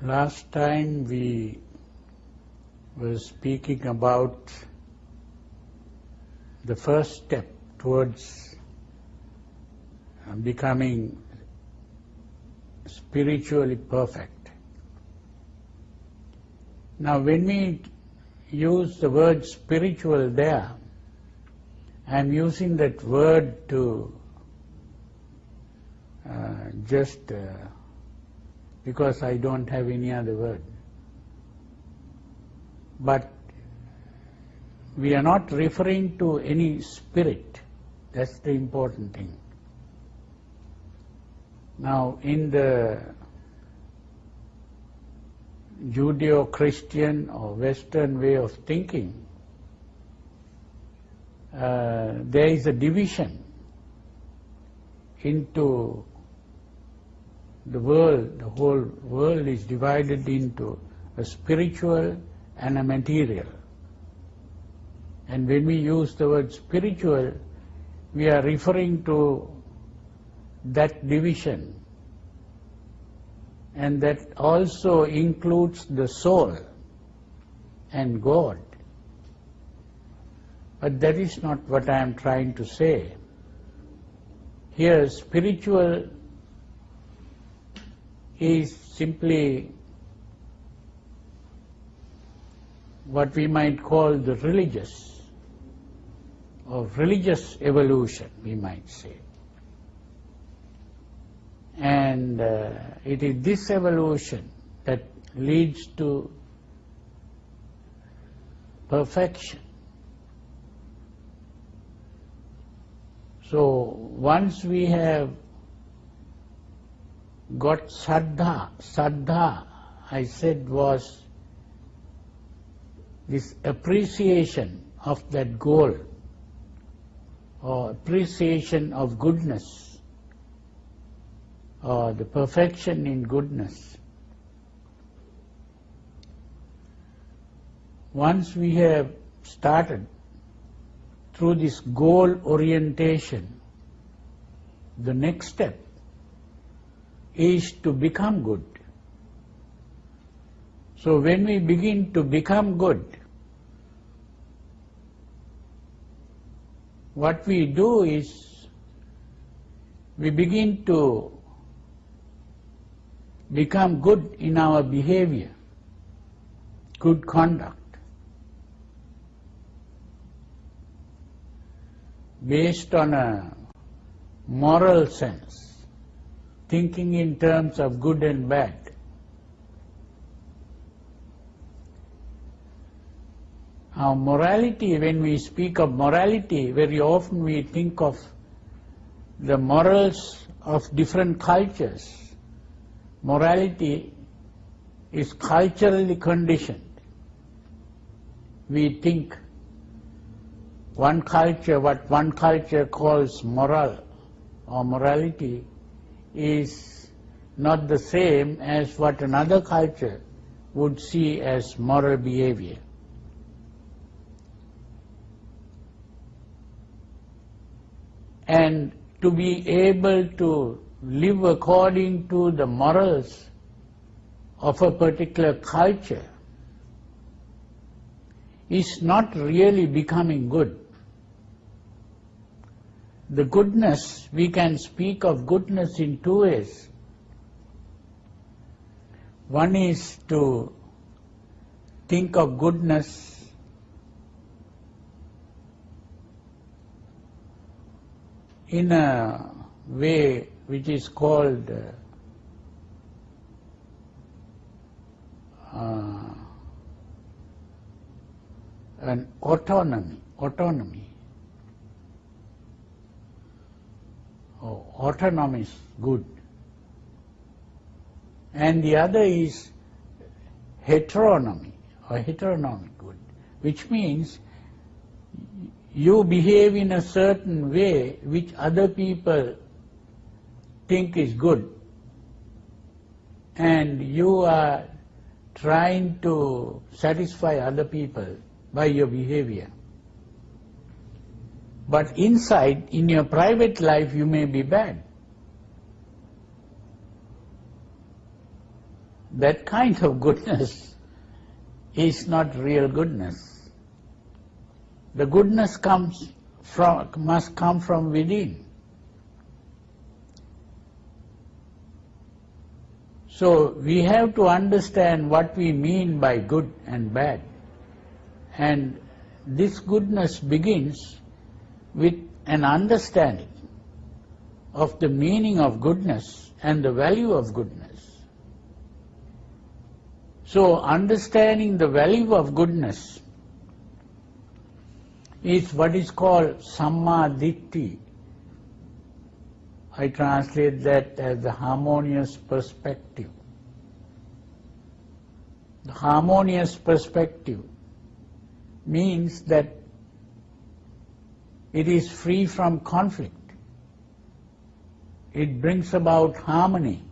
Last time we were speaking about the first step towards becoming spiritually perfect. Now, when we use the word spiritual there, I'm using that word to uh, just uh, because I don't have any other word. But we are not referring to any spirit. That's the important thing. Now, in the Judeo-Christian or Western way of thinking, uh, there is a division into the world, the whole world is divided into a spiritual and a material. And when we use the word spiritual, we are referring to that division. And that also includes the soul and God. But that is not what I am trying to say. Here, spiritual is simply what we might call the religious or religious evolution, we might say. And uh, it is this evolution that leads to perfection. So once we have got saddha, saddha I said was this appreciation of that goal or appreciation of goodness or the perfection in goodness. Once we have started through this goal orientation, the next step is to become good. So when we begin to become good, what we do is we begin to become good in our behavior, good conduct. based on a moral sense, thinking in terms of good and bad. Our morality, when we speak of morality, very often we think of the morals of different cultures. Morality is culturally conditioned. We think one culture, what one culture calls moral or morality is not the same as what another culture would see as moral behavior. And to be able to live according to the morals of a particular culture is not really becoming good the goodness, we can speak of goodness in two ways. One is to think of goodness in a way which is called uh, an autonomy, autonomy. Autonomy is good. And the other is heteronomy or heteronomy good, which means you behave in a certain way which other people think is good and you are trying to satisfy other people by your behavior. But inside, in your private life, you may be bad. that kind of goodness is not real goodness. The goodness comes from, must come from within. So we have to understand what we mean by good and bad. And this goodness begins with an understanding of the meaning of goodness and the value of goodness. So understanding the value of goodness is what is called Samma Ditti. I translate that as the harmonious perspective. The harmonious perspective means that it is free from conflict. It brings about harmony.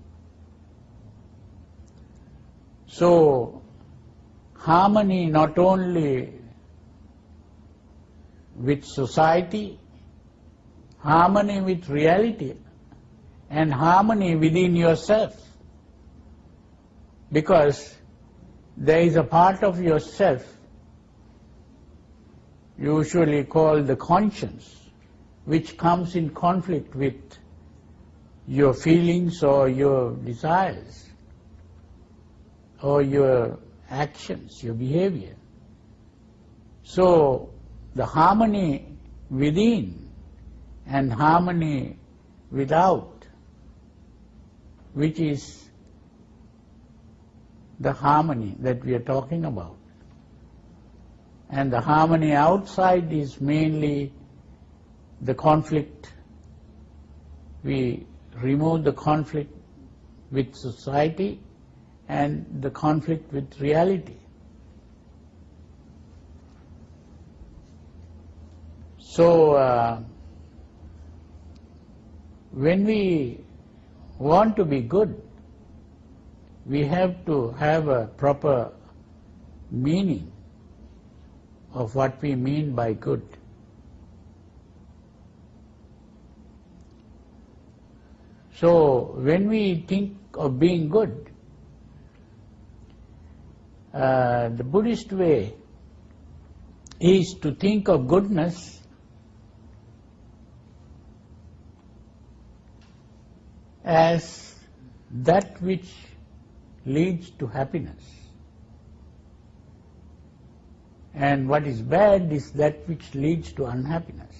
So, harmony not only with society, harmony with reality, and harmony within yourself. Because there is a part of yourself usually called the conscience, which comes in conflict with your feelings or your desires or your actions, your behavior. So the harmony within and harmony without, which is the harmony that we are talking about. And the harmony outside is mainly the conflict. We remove the conflict with society and the conflict with reality. So, uh, when we want to be good, we have to have a proper meaning of what we mean by good. So when we think of being good, uh, the Buddhist way is to think of goodness as that which leads to happiness. And what is bad is that which leads to unhappiness.